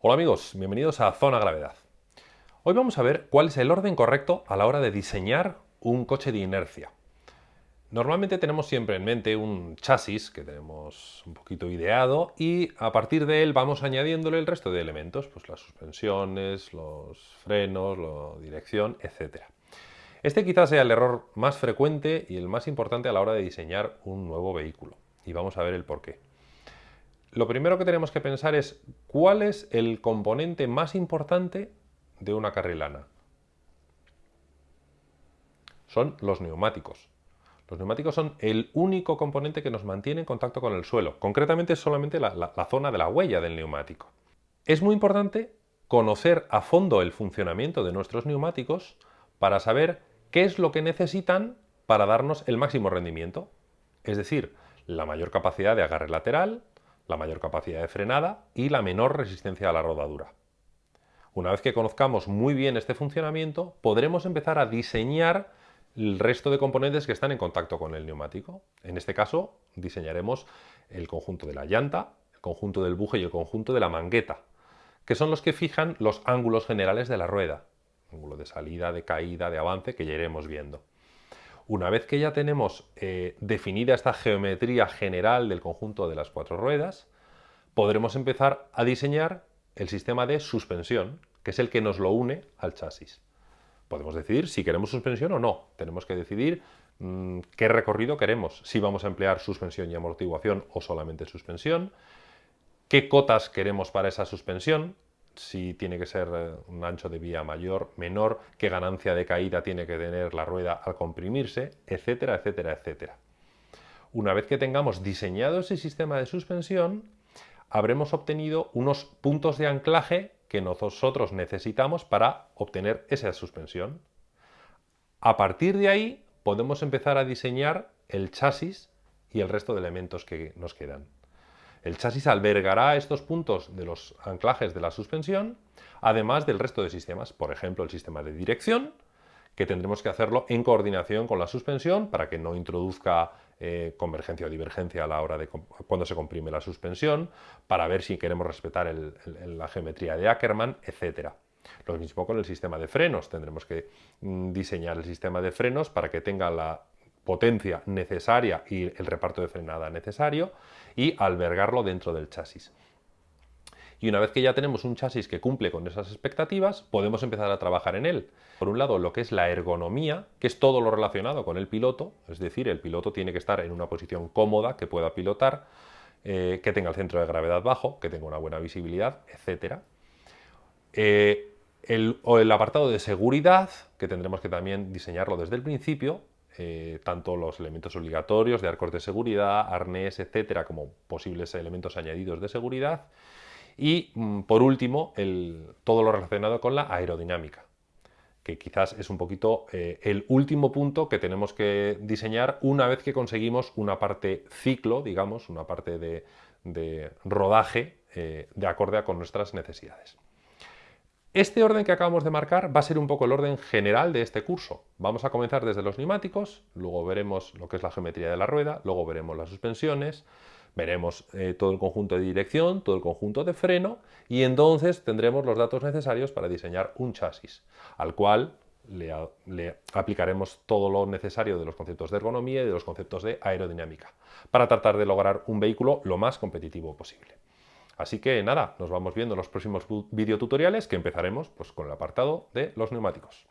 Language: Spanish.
Hola amigos, bienvenidos a Zona Gravedad. Hoy vamos a ver cuál es el orden correcto a la hora de diseñar un coche de inercia. Normalmente tenemos siempre en mente un chasis que tenemos un poquito ideado y a partir de él vamos añadiéndole el resto de elementos, pues las suspensiones, los frenos, la dirección, etc. Este quizás sea el error más frecuente y el más importante a la hora de diseñar un nuevo vehículo y vamos a ver el por qué. Lo primero que tenemos que pensar es cuál es el componente más importante de una carrilana. Son los neumáticos. Los neumáticos son el único componente que nos mantiene en contacto con el suelo, concretamente solamente la, zona de la huella del neumático. Es muy importante conocer a fondo el funcionamiento de nuestros neumáticos para saber qué es lo que necesitan para darnos el máximo rendimiento, es decir, la mayor capacidad de agarre lateral, la mayor capacidad de frenada y la menor resistencia a la rodadura. Una vez que conozcamos muy bien este funcionamiento, podremos empezar a diseñar el resto de componentes que están en contacto con el neumático. En este caso diseñaremos el conjunto de la llanta, el conjunto del buje y el conjunto de la mangueta, que son los que fijan los ángulos generales de la rueda, ángulo de salida, de caída, de avance, que ya iremos viendo. Una vez que ya tenemos eh, definida esta geometría general del conjunto de las cuatro ruedas, podremos empezar a diseñar el sistema de suspensión, que es el que nos lo une al chasis. Podemos decidir si queremos suspensión o no. Tenemos que decidir mm, qué recorrido queremos, si vamos a emplear suspensión y amortiguación o solamente suspensión, qué cotas queremos para esa suspensión, si tiene que ser eh, un ancho de vía mayor, menor, qué ganancia de caída tiene que tener la rueda al comprimirse, etcétera, etcétera, etcétera. Una vez que tengamos diseñado ese sistema de suspensión, habremos obtenido unos puntos de anclaje que nosotros necesitamos para obtener esa suspensión. A partir de ahí podemos empezar a diseñar el chasis y el resto de elementos que nos quedan. El chasis albergará estos puntos de los anclajes de la suspensión, además del resto de sistemas, por ejemplo el sistema de dirección, que tendremos que hacerlo en coordinación con la suspensión para que no introduzca eh, convergencia o divergencia a la hora de cuando se comprime la suspensión, para ver si queremos respetar la geometría de Ackermann, etc. Lo mismo con el sistema de frenos, tendremos que mm, diseñar el sistema de frenos para que tenga la potencia necesaria y el reparto de frenada necesario y albergarlo dentro del chasis. Y una vez que ya tenemos un chasis que cumple con esas expectativas, podemos empezar a trabajar en él. Por un lado, lo que es la ergonomía, que es todo lo relacionado con el piloto, es decir, el piloto tiene que estar en una posición cómoda, que pueda pilotar, eh, que tenga el centro de gravedad bajo, que tenga una buena visibilidad, etc. Eh, el, o el apartado de seguridad, que tendremos que también diseñarlo desde el principio, eh, tanto los elementos obligatorios de arcos de seguridad, arnés, etcétera, como posibles elementos añadidos de seguridad. Y mm, por último, todo lo relacionado con la aerodinámica, que quizás es un poquito eh, el último punto que tenemos que diseñar una vez que conseguimos una parte ciclo, digamos, una parte de, rodaje eh, de acorde con nuestras necesidades. Este orden que acabamos de marcar va a ser un poco el orden general de este curso. Vamos a comenzar desde los neumáticos, luego veremos lo que es la geometría de la rueda, luego veremos las suspensiones, Veremos eh, todo el conjunto de dirección, todo el conjunto de freno y entonces tendremos los datos necesarios para diseñar un chasis, al cual le, aplicaremos todo lo necesario de los conceptos de ergonomía y de los conceptos de aerodinámica, para tratar de lograr un vehículo lo más competitivo posible. Así que nada, nos vamos viendo en los próximos videotutoriales que empezaremos pues, con el apartado de los neumáticos.